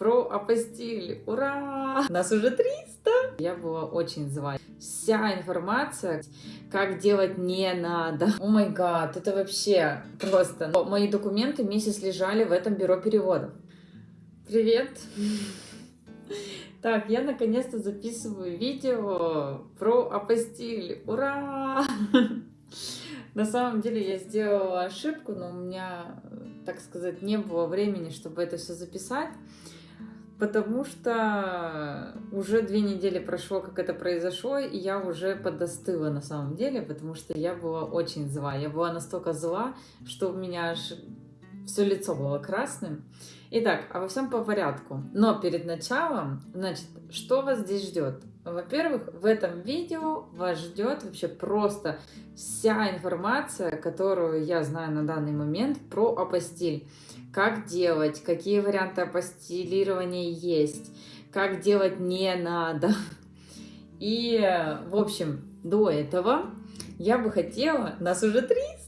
про апостиль. Ура! Нас уже 300! Я была очень зла. Вся информация, как делать не надо. О май гад, это вообще просто. Мои документы месяц лежали в этом бюро переводов. Привет! Так, я наконец-то записываю видео про апостиль. Ура! На самом деле я сделала ошибку, но у меня, так сказать, не было времени, чтобы это все записать. Потому что уже две недели прошло, как это произошло, и я уже подостыла на самом деле, потому что я была очень зла. Я была настолько зла, что у меня аж все лицо было красным. Итак, а во всем по порядку. Но перед началом, значит, что вас здесь ждет? Во-первых, в этом видео вас ждет вообще просто вся информация, которую я знаю на данный момент про апостиль. Как делать, какие варианты апостилирования есть, как делать не надо. И, в общем, до этого я бы хотела, нас уже 300,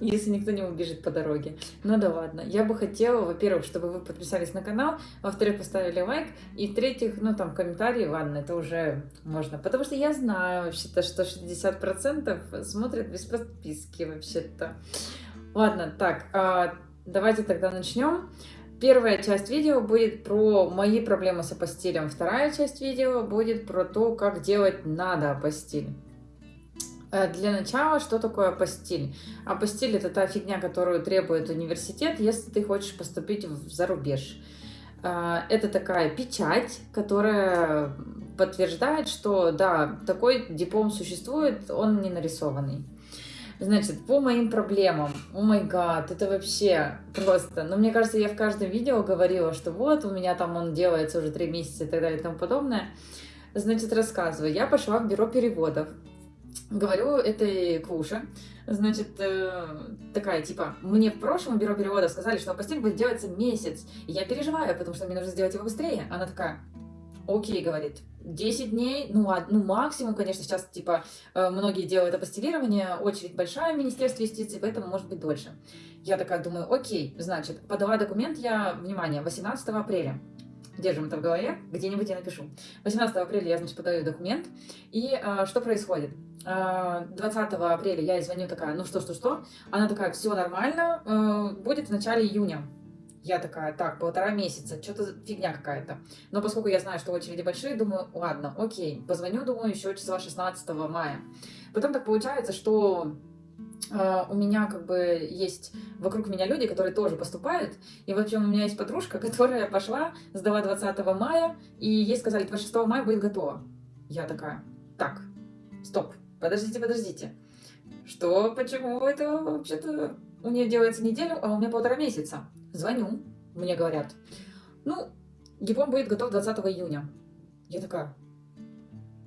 если никто не убежит по дороге. Ну да ладно. Я бы хотела, во-первых, чтобы вы подписались на канал, во-вторых, поставили лайк, и в-третьих, ну там комментарии, ладно, это уже можно. Потому что я знаю вообще-то, что 60% смотрят без подписки вообще-то. Ладно, так, а, давайте тогда начнем. Первая часть видео будет про мои проблемы с апостилем, вторая часть видео будет про то, как делать надо апостиль. Э, для начала, что такое апостиль? Апостиль – это та фигня, которую требует университет, если ты хочешь поступить в зарубеж. Э, это такая печать, которая подтверждает, что да, такой диплом существует, он не нарисованный. Значит, по моим проблемам, о май гад, это вообще просто, но ну, мне кажется, я в каждом видео говорила, что вот, у меня там он делается уже три месяца и так далее и тому подобное. Значит, рассказываю, я пошла в бюро переводов, говорю этой Клуше, значит, э, такая, типа, мне в прошлом бюро перевода сказали, что постель будет делаться месяц, я переживаю, потому что мне нужно сделать его быстрее. Она такая, окей, говорит, 10 дней, ну, ну максимум, конечно, сейчас, типа, э, многие делают апостилирование, очередь большая в Министерстве юстиции, поэтому может быть дольше. Я такая думаю, окей, значит, подала документ я, внимание, 18 апреля держим это в голове, где-нибудь я напишу. 18 апреля я, значит, подаю документ, и а, что происходит? 20 а, апреля я ей звоню такая, ну что, что, что? Она такая, все нормально, а, будет в начале июня. Я такая, так, полтора месяца, что-то фигня какая-то. Но поскольку я знаю, что очереди большие, думаю, ладно, окей, позвоню, думаю, еще числа 16 мая. Потом так получается, что у меня как бы есть вокруг меня люди, которые тоже поступают. И в общем, у меня есть подружка, которая пошла, сдала 20 мая, и ей сказали, 26 мая будет готово. Я такая, так, стоп, подождите, подождите. Что, почему это вообще-то у нее делается неделю, а у меня полтора месяца? Звоню, мне говорят, ну, диплом будет готов 20 июня. Я такая,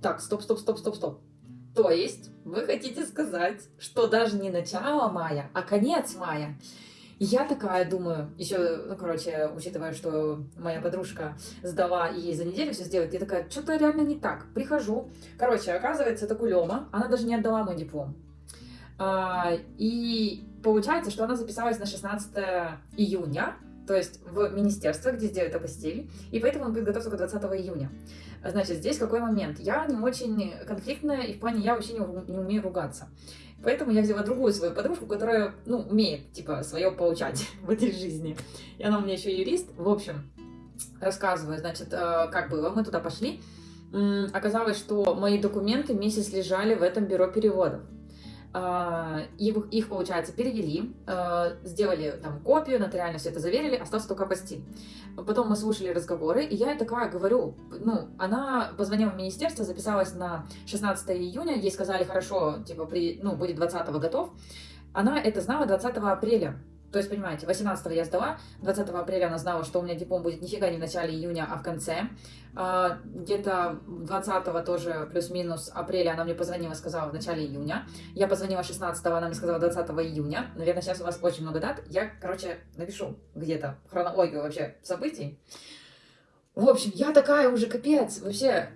так, стоп, стоп, стоп, стоп, стоп. То есть вы хотите сказать, что даже не начало мая, а конец мая. Я такая думаю, еще, ну, короче, учитывая, что моя подружка сдала и ей за неделю все сделать, я такая, что-то реально не так. Прихожу. Короче, оказывается, это Кулема, она даже не отдала мой диплом. А, и получается, что она записалась на 16 июня, то есть в министерство, где сделают апостиль, и поэтому он будет готов только 20 июня. Значит, здесь какой момент? Я не очень конфликтная, и в плане я вообще не, не умею ругаться. Поэтому я взяла другую свою подружку, которая, ну, умеет, типа, свое получать в этой жизни. И она у меня еще юрист. В общем, рассказываю, значит, э, как было. Мы туда пошли. Оказалось, что мои документы месяц лежали в этом бюро переводов. А, их, их, получается, перевели, а, сделали там копию, нотариально все это заверили, остался только апостиль. Потом мы слушали разговоры, и я такая говорю, ну, она позвонила в министерство, записалась на 16 июня, ей сказали, хорошо, типа, при, ну, будет 20 готов. Она это знала 20 апреля. То есть, понимаете, 18 я сдала, 20 апреля она знала, что у меня диплом будет нифига не в начале июня, а в конце. А, где-то 20 тоже плюс-минус апреля она мне позвонила, сказала в начале июня. Я позвонила 16 она мне сказала 20 июня. Наверное, сейчас у вас очень много дат. Я, короче, напишу где-то хронологию вообще событий. В общем, я такая уже капец. Вообще,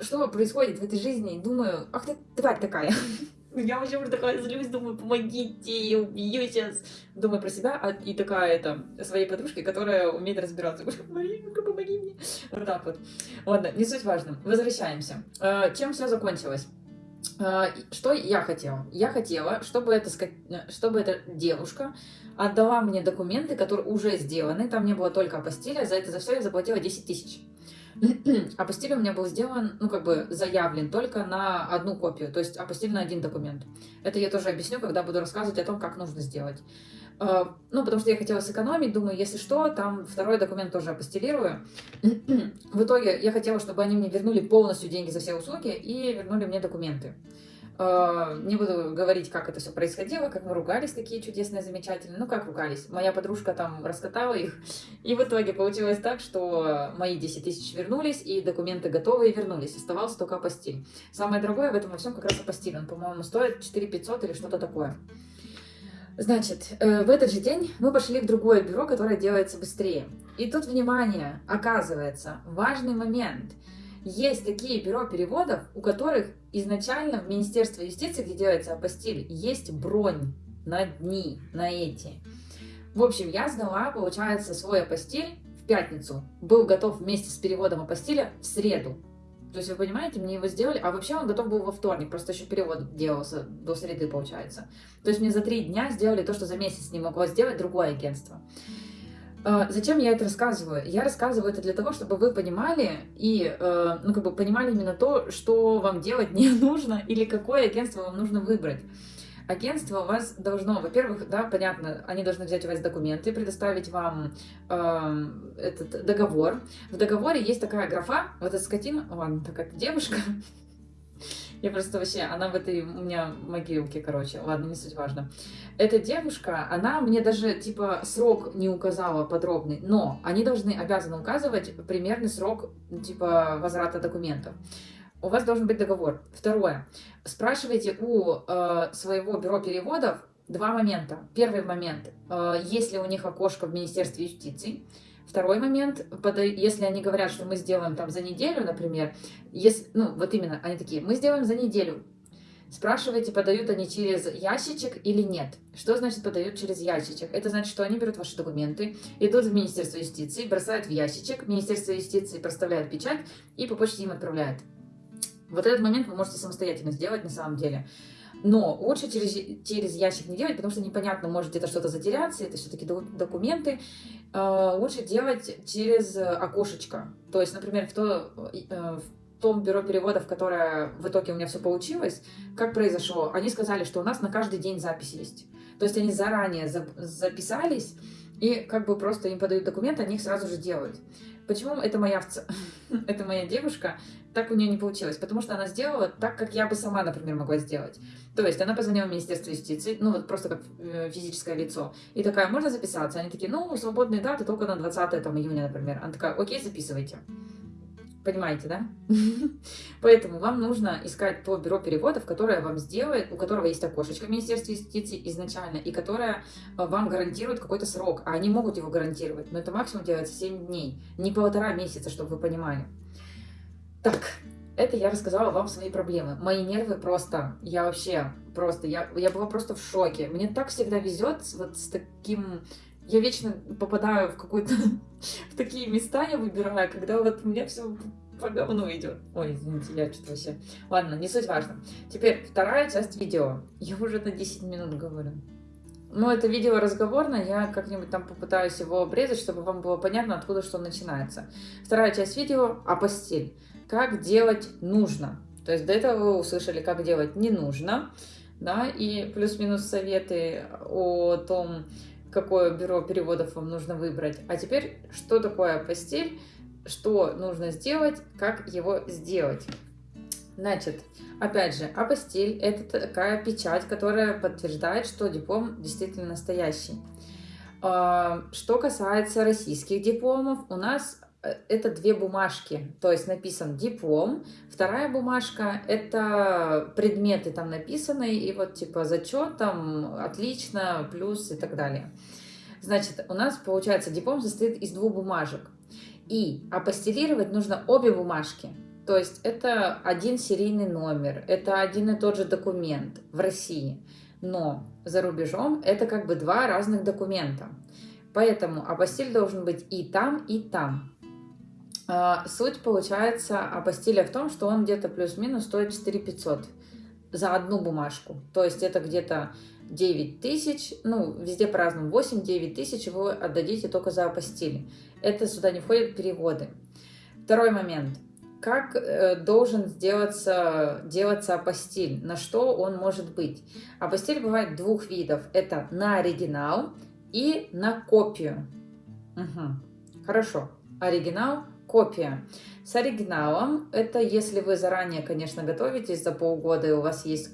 что происходит в этой жизни? Думаю, ах ты тварь такая. Я вообще уже такая злюсь, думаю, помогите, я убью сейчас. Думаю про себя, а, и такая это, своей подружке, которая умеет разбираться. Маринка, помоги мне. Вот так вот. Ладно, не суть важно. Возвращаемся. Э, чем все закончилось? Э, что я хотела? Я хотела, чтобы эта, чтобы эта девушка отдала мне документы, которые уже сделаны, там не было только апостиля, за это за все я заплатила 10 тысяч. апостиль у меня был сделан, ну, как бы заявлен только на одну копию, то есть апостиль на один документ. Это я тоже объясню, когда буду рассказывать о том, как нужно сделать. Э, ну, потому что я хотела сэкономить, думаю, если что, там второй документ тоже апостилирую. В итоге я хотела, чтобы они мне вернули полностью деньги за все услуги и вернули мне документы. Э, не буду говорить, как это все происходило, как мы ругались такие чудесные, замечательные. Ну, как ругались. Моя подружка там раскатала их. И в итоге получилось так, что мои 10 тысяч вернулись, и документы готовы и вернулись. Оставался только апостиль. Самое дорогое в этом во всем как раз апостиль. Он, по-моему, стоит 4 500 или что-то такое. Значит, э, в этот же день мы пошли в другое бюро, которое делается быстрее. И тут, внимание, оказывается, важный момент – есть такие бюро переводов, у которых изначально в Министерстве юстиции, где делается апостиль, есть бронь на дни, на эти. В общем, я сдала, получается, свой апостиль в пятницу. Был готов вместе с переводом апостиля в среду. То есть, вы понимаете, мне его сделали, а вообще он готов был во вторник, просто еще перевод делался до среды, получается. То есть, мне за три дня сделали то, что за месяц не могло сделать другое агентство. А, зачем я это рассказываю? Я рассказываю это для того, чтобы вы понимали и, э, ну, как бы понимали именно то, что вам делать не нужно или какое агентство вам нужно выбрать. Агентство у вас должно, во-первых, да, понятно, они должны взять у вас документы, предоставить вам э, этот договор. В договоре есть такая графа, вот эта скотина, ладно, такая девушка, я просто вообще, она в этой у меня могилке, короче, ладно, не суть важно. Эта девушка, она мне даже, типа, срок не указала подробный, но они должны, обязаны указывать примерный срок, типа, возврата документов. У вас должен быть договор. Второе. Спрашивайте у э, своего бюро переводов два момента. Первый момент, э, есть ли у них окошко в Министерстве юстиции. Второй момент, если они говорят, что мы сделаем там за неделю, например, если, ну вот именно, они такие, мы сделаем за неделю, Спрашивайте, подают они через ящичек или нет. Что значит подают через ящичек? Это значит, что они берут ваши документы, идут в Министерство юстиции, бросают в ящичек, Министерство юстиции проставляет печать и по почте им отправляет. Вот этот момент вы можете самостоятельно сделать на самом деле. Но лучше через, через ящик не делать, потому что непонятно, может где-то что-то затеряться, это все-таки документы. Э, лучше делать через окошечко. То есть, например, в, то, э, в том бюро переводов, которое в итоге у меня все получилось, как произошло? Они сказали, что у нас на каждый день запись есть. То есть они заранее записались, и как бы просто им подают документы, они их сразу же делают. Почему это моя, это моя девушка, так у нее не получилось? Потому что она сделала так, как я бы сама, например, могла сделать. То есть она позвонила в Министерство юстиции, ну вот просто как э, физическое лицо, и такая, можно записаться? Они такие, ну, свободные даты только на 20 там, июня, например. Она такая, окей, записывайте. Понимаете, да? Поэтому вам нужно искать то бюро переводов, которое вам сделает, у которого есть окошечко в Министерстве юстиции изначально, и которое э, вам гарантирует какой-то срок. А они могут его гарантировать, но это максимум делается 7 дней, не полтора месяца, чтобы вы понимали. Так, это я рассказала вам свои проблемы. Мои нервы просто, я вообще просто, я, я была просто в шоке. Мне так всегда везет вот с таким я вечно попадаю в какую-то в такие места я выбираю, когда вот у меня все по говну идет. Ой, извините, я что-то вообще... Ладно, не суть важно. Теперь вторая часть видео. Я уже на 10 минут говорю. Ну, это видео разговорное, я как-нибудь там попытаюсь его обрезать, чтобы вам было понятно, откуда что начинается. Вторая часть видео о постель. Как делать нужно. То есть до этого вы услышали, как делать не нужно, да, и плюс-минус советы о том, какое бюро переводов вам нужно выбрать. А теперь, что такое постель, что нужно сделать, как его сделать. Значит, опять же, апостиль – это такая печать, которая подтверждает, что диплом действительно настоящий. А, что касается российских дипломов, у нас это две бумажки, то есть написан диплом, вторая бумажка это предметы там написаны, и вот типа зачет там отлично, плюс и так далее. Значит, у нас получается диплом состоит из двух бумажек, и апостелировать нужно обе бумажки, То есть это один серийный номер, это один и тот же документ в России. Но за рубежом это как бы два разных документа. Поэтому апостиль должен быть и там, и там. А, суть получается апостиля в том, что он где-то плюс-минус стоит 4 500 за одну бумажку. То есть это где-то 9 тысяч, ну, везде по-разному, 8-9 тысяч вы отдадите только за апостили. Это сюда не входят переводы. Второй момент. Как э, должен сделаться, делаться апостиль? На что он может быть? Апостиль бывает двух видов. Это на оригинал и на копию. Угу. Хорошо. Оригинал, копия. С оригиналом, это если вы заранее, конечно, готовитесь за полгода и у вас есть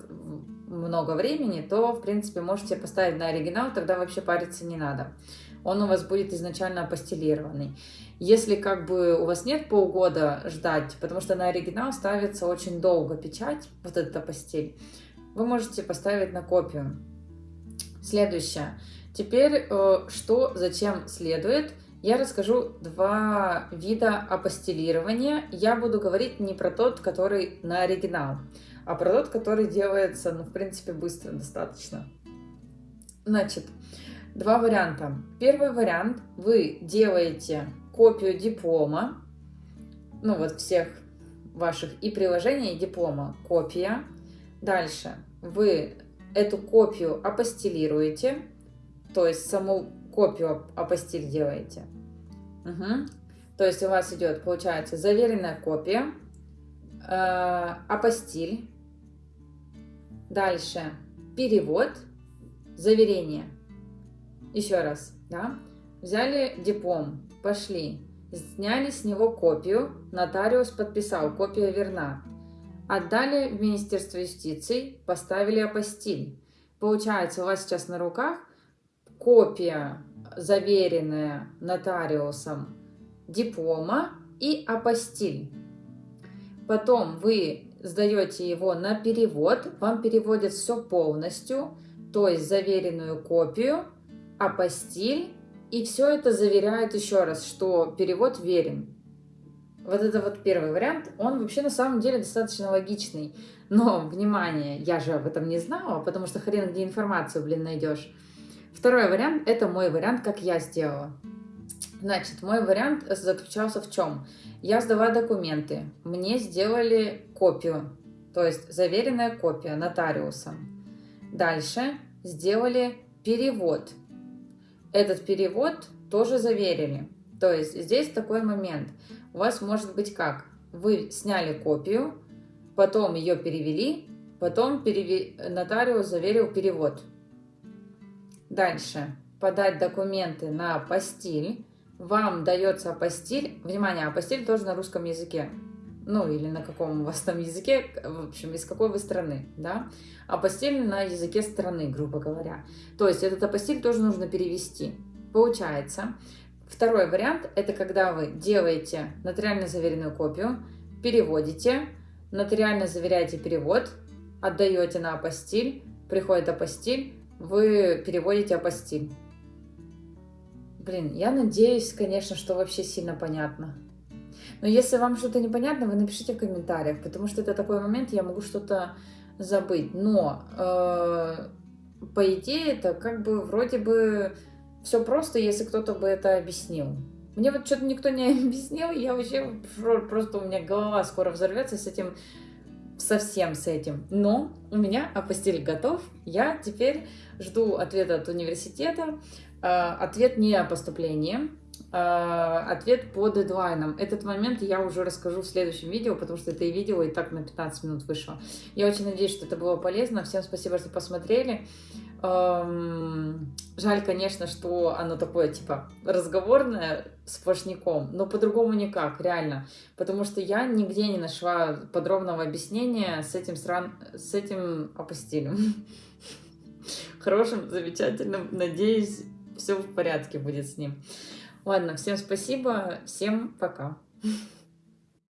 много времени, то, в принципе, можете поставить на оригинал, тогда вообще париться не надо. Он у вас будет изначально апостелированный. Если как бы у вас нет полгода ждать, потому что на оригинал ставится очень долго печать, вот эта постель, вы можете поставить на копию. Следующее. Теперь, э, что зачем следует – я расскажу два вида апостилирования. Я буду говорить не про тот, который на оригинал, а про тот, который делается, ну, в принципе, быстро достаточно. Значит, два варианта. Первый вариант. Вы делаете копию диплома, ну, вот всех ваших и приложений, и диплома. Копия. Дальше вы эту копию апостилируете, то есть саму копию апостиль делаете. Угу. То есть у вас идет, получается, заверенная копия, э, апостиль, дальше перевод, заверение. Еще раз, да? Взяли диплом, пошли, сняли с него копию, нотариус подписал, копия верна. Отдали в Министерство юстиции, поставили апостиль. Получается, у вас сейчас на руках копия, заверенная нотариусом диплома и апостиль. Потом вы сдаете его на перевод, вам переводят все полностью, то есть заверенную копию, апостиль, и все это заверяет еще раз, что перевод верен. Вот это вот первый вариант, он вообще на самом деле достаточно логичный. Но, внимание, я же об этом не знала, потому что хрен где информацию, блин, найдешь. Второй вариант – это мой вариант, как я сделала. Значит, мой вариант заключался в чем? Я сдала документы, мне сделали копию, то есть заверенная копия нотариусом. Дальше сделали перевод. Этот перевод тоже заверили. То есть здесь такой момент. У вас может быть как? Вы сняли копию, потом ее перевели, потом переве... нотариус заверил перевод. Дальше. Подать документы на апостиль. Вам дается апостиль. Внимание, апостиль тоже на русском языке. Ну, или на каком у вас там языке, в общем, из какой вы страны, да? Апостиль на языке страны, грубо говоря. То есть этот апостиль тоже нужно перевести. Получается, второй вариант – это когда вы делаете нотариально заверенную копию, переводите, нотариально заверяете перевод, отдаете на апостиль, приходит апостиль, вы переводите апостиль. Блин, я надеюсь, конечно, что вообще сильно понятно. Но если вам что-то непонятно, вы напишите в комментариях, потому что это такой момент, я могу что-то забыть. Но, э, по идее, это как бы вроде бы все просто, если кто-то бы это объяснил. Мне вот что-то никто не объяснил, я вообще просто у меня голова скоро взорвется с этим совсем с этим. Но у меня апостиль готов. Я теперь жду ответа от университета. А, ответ не о поступлении, ответ по дедлайнам. Этот момент я уже расскажу в следующем видео, потому что это и видео и так на 15 минут вышло. Я очень надеюсь, что это было полезно. Всем спасибо, что посмотрели. Жаль, конечно, что оно такое, типа, разговорное, сплошняком, но по-другому никак, реально. Потому что я нигде не нашла подробного объяснения с этим, стран... с этим апостилем. Хорошим, замечательным, надеюсь, все в порядке будет с ним. Ладно, всем спасибо, всем пока.